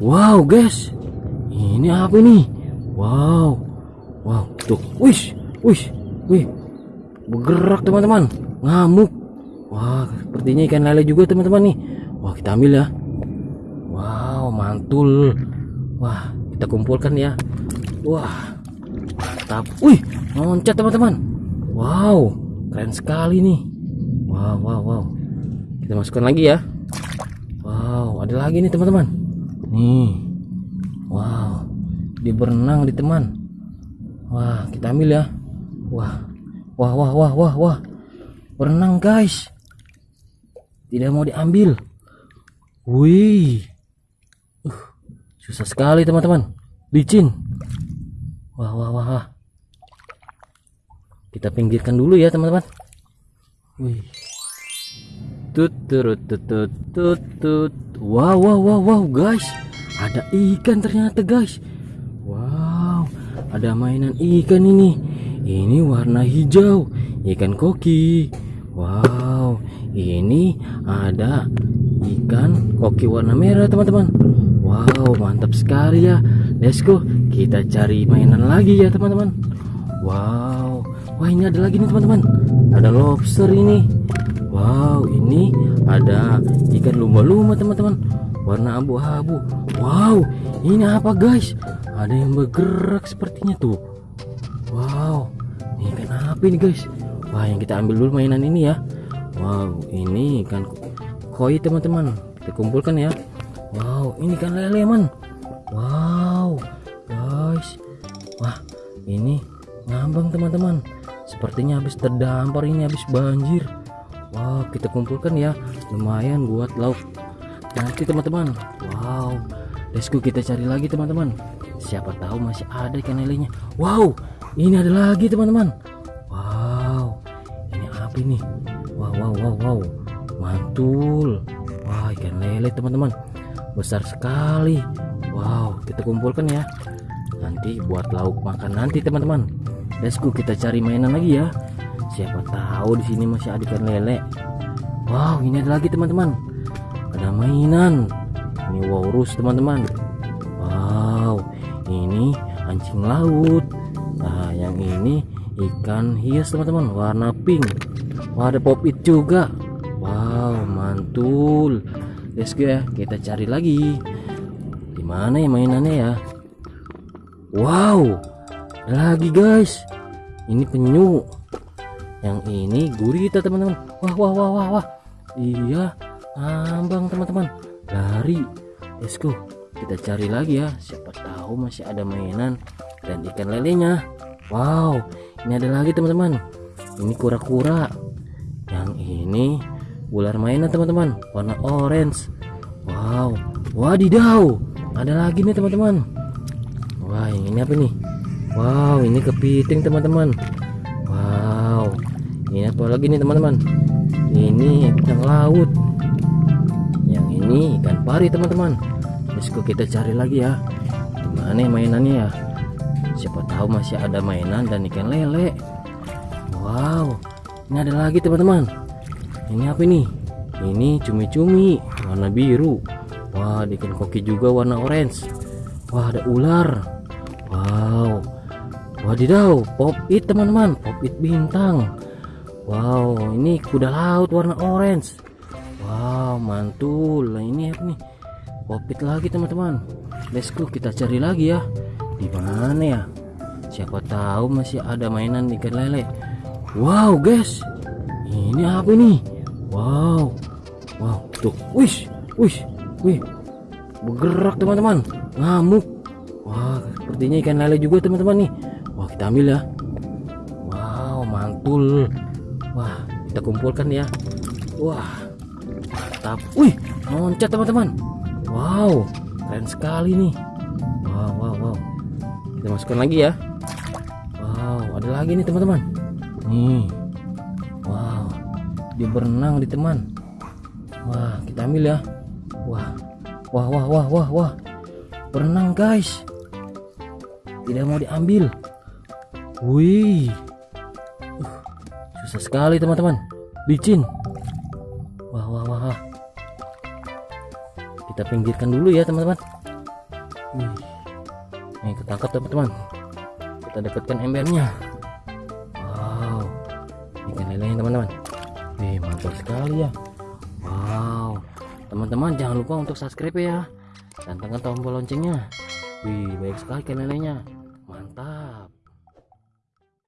Wow guys, ini apa ini? Wow, wow, tuh, wish, wish, wih, bergerak teman-teman, ngamuk. Wah, sepertinya ikan lele juga teman-teman nih. Wah, kita ambil ya. Wow, mantul. Wah, kita kumpulkan ya. Wah, mantap. Wih, loncat teman-teman. Wow, keren sekali nih. Wow, wow, wow. Kita masukkan lagi ya. Wow, ada lagi nih teman-teman. Nih. Wow, dia berenang di teman. Wah, kita ambil ya. Wah, wah, wah, wah, wah, wah. Berenang guys. Tidak mau diambil. Wih. Uh, susah sekali teman-teman. Licin. Wah, wah, wah. Kita pinggirkan dulu ya teman-teman. Wih. Tut tut tut tut. Wow, wow, wow, wow, guys. Ada ikan ternyata, guys. Wow, ada mainan ikan ini. Ini warna hijau, ikan koki. Wow, ini ada ikan koki warna merah, teman-teman. Wow, mantap sekali ya. Let's go. Kita cari mainan lagi ya, teman-teman. Wow, wah ini ada lagi nih, teman-teman. Ada lobster ini. Wow, ini ada ikan lumba-lumba, teman-teman. Warna abu-abu. Wow, ini apa, guys? Ada yang bergerak sepertinya tuh. Wow, ini ikan apa ini, guys? Wah, yang kita ambil dulu mainan ini ya. Wow, ini ikan koi, teman-teman. Kita kumpulkan ya. Wow, ini ikan lele, man. Wow, guys. Wah, ini ngambang, teman-teman. Sepertinya habis terdampar ini habis banjir. Wow, kita kumpulkan ya. Lumayan buat lauk nanti teman-teman. Wow, let's go kita cari lagi teman-teman. Siapa tahu masih ada ikan lelenya. Wow, ini ada lagi teman-teman. Wow, ini apa ini? Wow, wow, wow, wow, mantul. Wah, ikan lele teman-teman, besar sekali. Wow, kita kumpulkan ya. Nanti buat lauk makan nanti teman-teman. Let's go kita cari mainan lagi ya. Siapa tahu di sini masih ada ikan lele. Wow, ini ada lagi teman-teman. Ada mainan. Ini walrus teman-teman. Wow, ini anjing laut. Nah, yang ini ikan hias teman-teman, warna pink. Wah, ada pop it juga. Wow, mantul. Let's go ya, kita cari lagi. Di mana ya mainannya ya? Wow, lagi guys. Ini penyu. Yang ini gurita teman-teman. Wah, wah, wah, wah, wah. Iya, ambang teman-teman. Lari. Let's go. Kita cari lagi ya. Siapa tahu masih ada mainan dan ikan lelenya. Wow, ini ada lagi teman-teman. Ini kura-kura. Yang ini ular mainan teman-teman, warna orange. Wow, wadidaw. Ada lagi nih teman-teman. Wah, ini apa nih? Wow, ini kepiting teman-teman. Ini apa lagi nih teman-teman? Ini ikan laut. Yang ini ikan pari teman-teman. Go kita cari lagi ya. Gimana ya mainannya ya? Siapa tahu masih ada mainan dan ikan lele. Wow, ini ada lagi teman-teman. Ini apa ini? Ini cumi-cumi warna biru. Wah, ikan koki juga warna orange. Wah, ada ular. Wow. Wadidaw, pop it teman-teman, pop it bintang. Wow, ini kuda laut warna orange. Wow, mantul. Nah, ini apa nih? Pop it lagi teman-teman. Let's go kita cari lagi ya. Di mana ya? Siapa tahu masih ada mainan ikan lele. Wow, guys. Ini apa nih? Wow. Wow, tuh. Wish, wish, wih. Bergerak teman-teman. Ngamuk. Wah, sepertinya ikan lele juga teman-teman nih. Wah, kita ambil ya. Wow, mantul. Wah, kita kumpulkan ya. Wah, mantap. Wih, loncat teman-teman. Wow, keren sekali nih. Wow, wow, wow. Kita masukkan lagi ya. Wow, ada lagi nih teman-teman. Nih. Wow, dia berenang di teman. Wah, kita ambil ya. Wah, wah, wah, wah, wah, wah. Berenang guys. Tidak mau diambil. Wih. Susah sekali teman-teman. Licin. Wah, wah, wah. Kita pinggirkan dulu ya teman-teman. Nih ketangkap teman-teman. Kita dekatkan embernya. Wow. Ikan lelenya teman-teman. Wih, mantap sekali ya. Wow. Teman-teman jangan lupa untuk subscribe ya. Dan tekan tombol loncengnya. Wih, baik sekali ikan lelenya. Mantap.